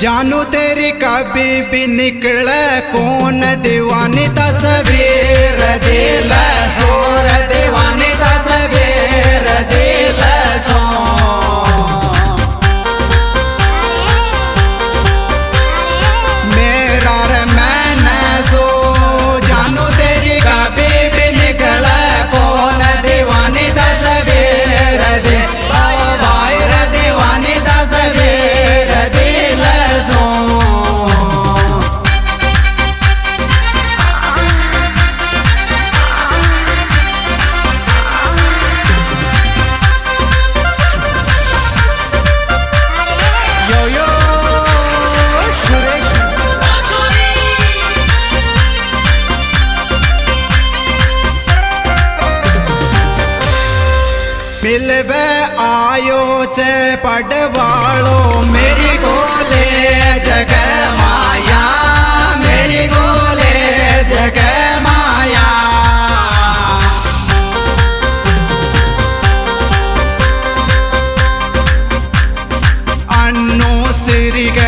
जानू तेरी कभी भी निकल कौन दीवानी तस्वीर दिल सोर दीवानी तस्वीर दिल से पडवालो मेरी गोले जग माया। मेरी गोले जग माया। अन्नो ग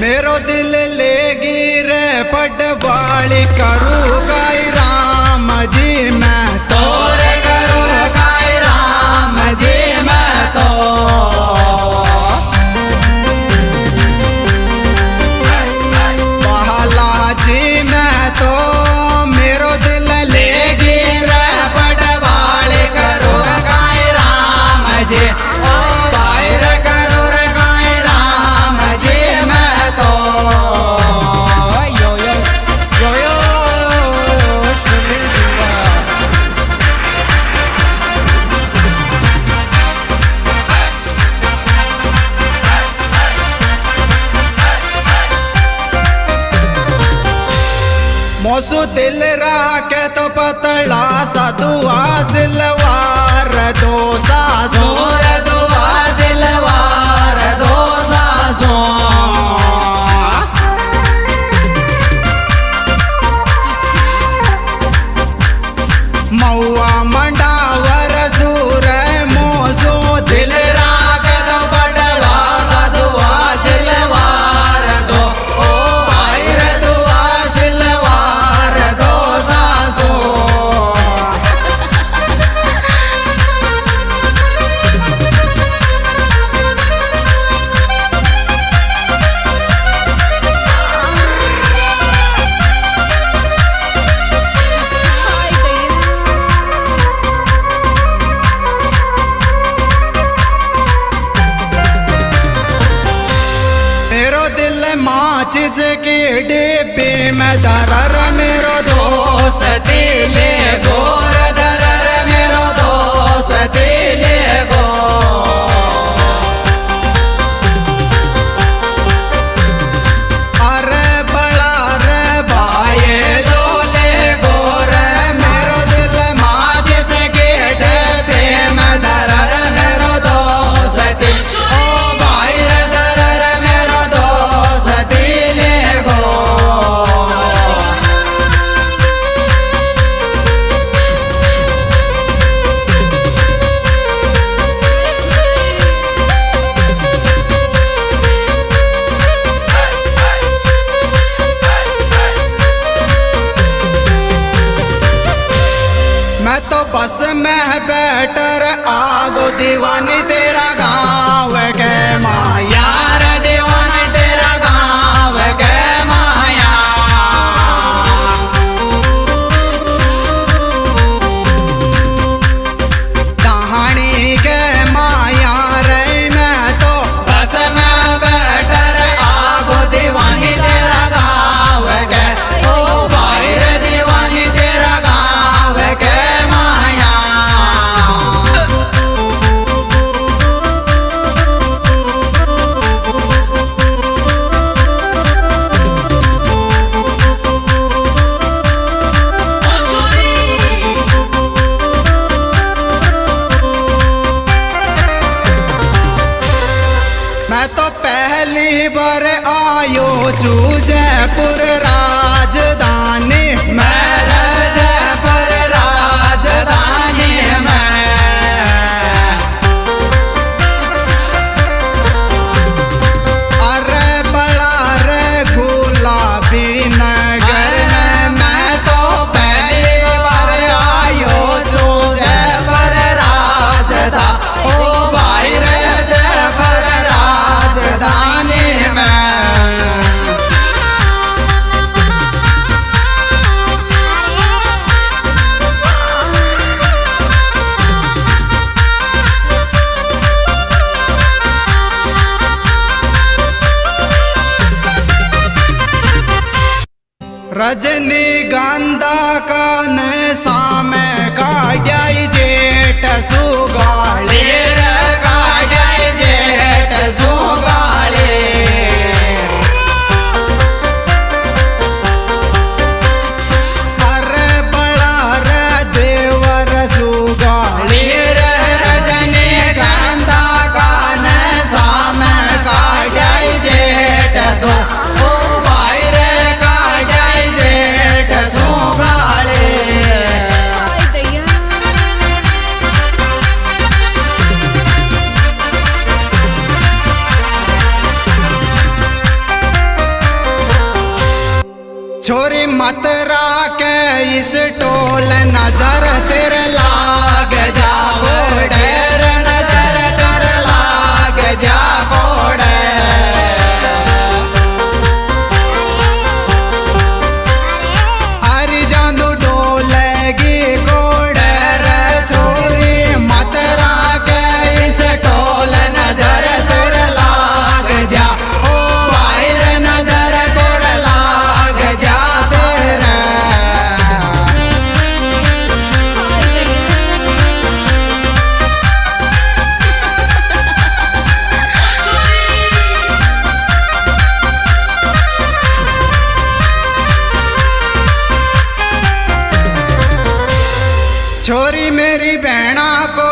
मेरो दिल लेगी रे पटवाली करो। मोसू तिल रहा के तो पतला सा दुआ सिलवार दो सासोर तो पहली बार आयो जू जयपुर राजधानी। मैं रजनी गंदा का नैसा में का जेठ सु छोरी मत राके इस टोल नज़र तेरे ला छोरी मेरी बहना को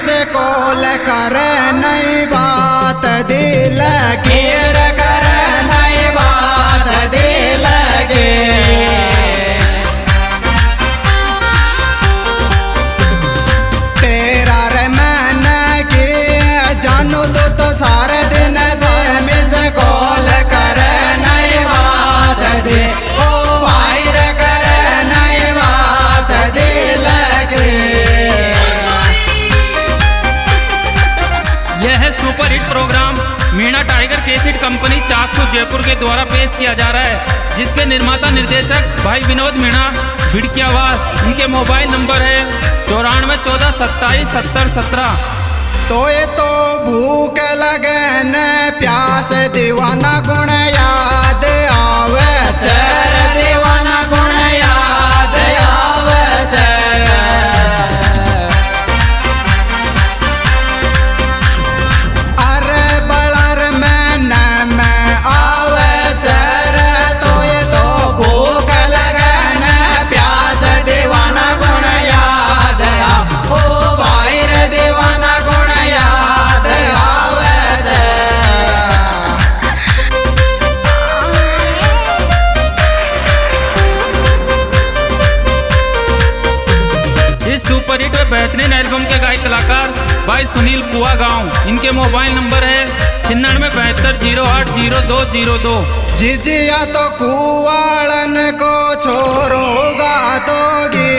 से को लेकर कंपनी चाकसू जयपुर के द्वारा पेश किया जा रहा है, जिसके निर्माता निर्देशक भाई विनोद मीणा, भिड़की आवाज़ इनके मोबाइल नंबर है चौरानवे चौदह सत्ताईस सत्तर सत्रह। तो ये तो भूख लगन प्यास दीवाना गुण याद आवे चल कलाकार भाई सुनील कुआ गाँव इनके मोबाइल नंबर है छिन्नवे बहत्तर ज़ीरो आठ ज़ीरो दो ज़ीरो दो। जिजिया तो कुआड़न को छोरोगा तो गे